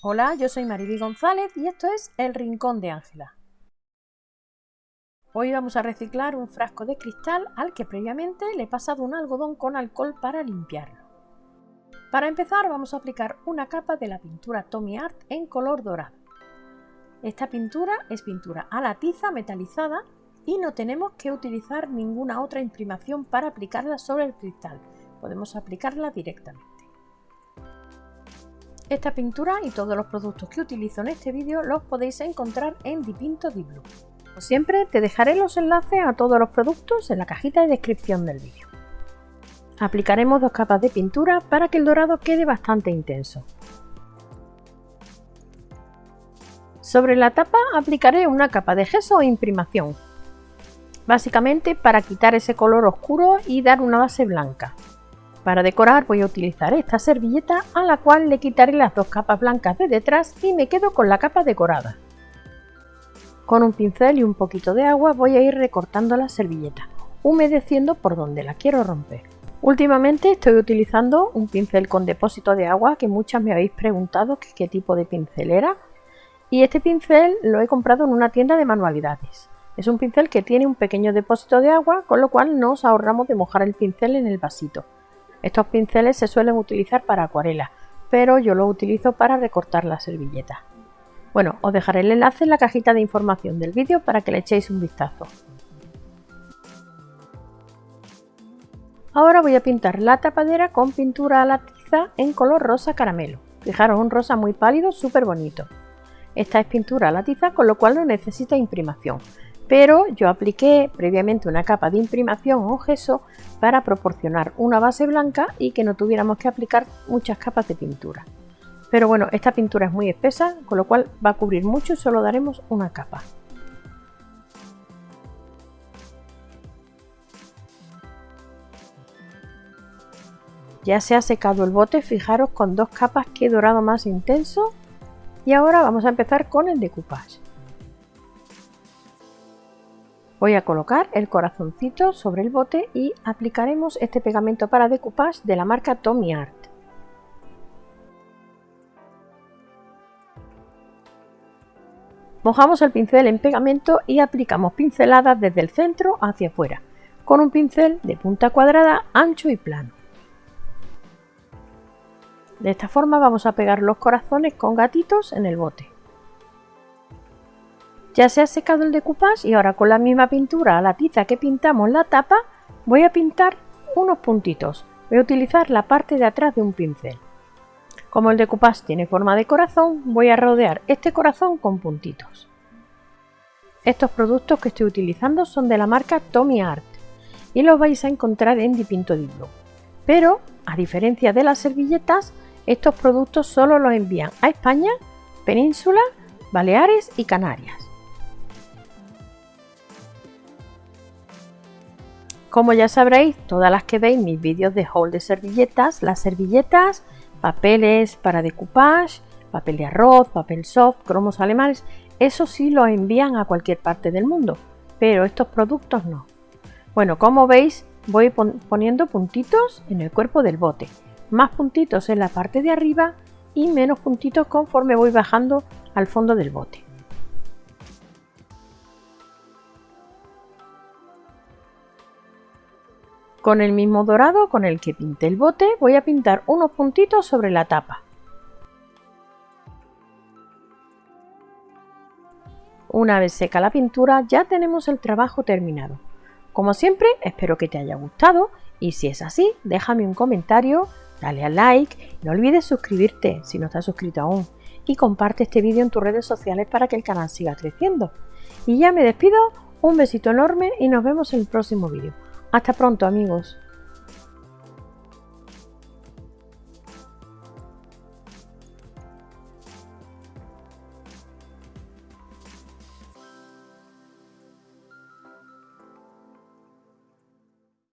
Hola, yo soy Mariby González y esto es El Rincón de Ángela. Hoy vamos a reciclar un frasco de cristal al que previamente le he pasado un algodón con alcohol para limpiarlo. Para empezar vamos a aplicar una capa de la pintura Tommy Art en color dorado. Esta pintura es pintura a la tiza metalizada y no tenemos que utilizar ninguna otra imprimación para aplicarla sobre el cristal, podemos aplicarla directamente. Esta pintura y todos los productos que utilizo en este vídeo los podéis encontrar en Dipinto Di Blue. Como siempre, te dejaré los enlaces a todos los productos en la cajita de descripción del vídeo. Aplicaremos dos capas de pintura para que el dorado quede bastante intenso. Sobre la tapa aplicaré una capa de gesso o imprimación, básicamente para quitar ese color oscuro y dar una base blanca. Para decorar voy a utilizar esta servilleta a la cual le quitaré las dos capas blancas de detrás y me quedo con la capa decorada. Con un pincel y un poquito de agua voy a ir recortando la servilleta, humedeciendo por donde la quiero romper. Últimamente estoy utilizando un pincel con depósito de agua que muchas me habéis preguntado qué tipo de pincel era y este pincel lo he comprado en una tienda de manualidades. Es un pincel que tiene un pequeño depósito de agua con lo cual nos ahorramos de mojar el pincel en el vasito. Estos pinceles se suelen utilizar para acuarela, pero yo lo utilizo para recortar la servilleta. Bueno, os dejaré el enlace en la cajita de información del vídeo para que le echéis un vistazo. Ahora voy a pintar la tapadera con pintura a la tiza en color rosa caramelo. Fijaros, un rosa muy pálido, súper bonito. Esta es pintura a la tiza, con lo cual no necesita imprimación pero yo apliqué previamente una capa de imprimación o gesso para proporcionar una base blanca y que no tuviéramos que aplicar muchas capas de pintura. Pero bueno, esta pintura es muy espesa, con lo cual va a cubrir mucho solo daremos una capa. Ya se ha secado el bote, fijaros con dos capas que dorado más intenso. Y ahora vamos a empezar con el decoupage. Voy a colocar el corazoncito sobre el bote y aplicaremos este pegamento para decoupage de la marca Tommy Art. Mojamos el pincel en pegamento y aplicamos pinceladas desde el centro hacia afuera, con un pincel de punta cuadrada ancho y plano. De esta forma vamos a pegar los corazones con gatitos en el bote. Ya se ha secado el decoupage y ahora con la misma pintura a la tiza que pintamos la tapa voy a pintar unos puntitos. Voy a utilizar la parte de atrás de un pincel. Como el decoupage tiene forma de corazón, voy a rodear este corazón con puntitos. Estos productos que estoy utilizando son de la marca Tommy Art y los vais a encontrar en Dipinto di Blue. Pero, a diferencia de las servilletas, estos productos solo los envían a España, Península, Baleares y Canarias. Como ya sabréis, todas las que veis mis vídeos de haul de servilletas, las servilletas, papeles para decoupage, papel de arroz, papel soft, cromos alemanes, eso sí lo envían a cualquier parte del mundo, pero estos productos no. Bueno, como veis, voy poniendo puntitos en el cuerpo del bote, más puntitos en la parte de arriba y menos puntitos conforme voy bajando al fondo del bote. Con el mismo dorado con el que pinté el bote voy a pintar unos puntitos sobre la tapa. Una vez seca la pintura ya tenemos el trabajo terminado. Como siempre espero que te haya gustado y si es así déjame un comentario, dale al like, no olvides suscribirte si no estás suscrito aún y comparte este vídeo en tus redes sociales para que el canal siga creciendo. Y ya me despido, un besito enorme y nos vemos en el próximo vídeo. Hasta pronto amigos.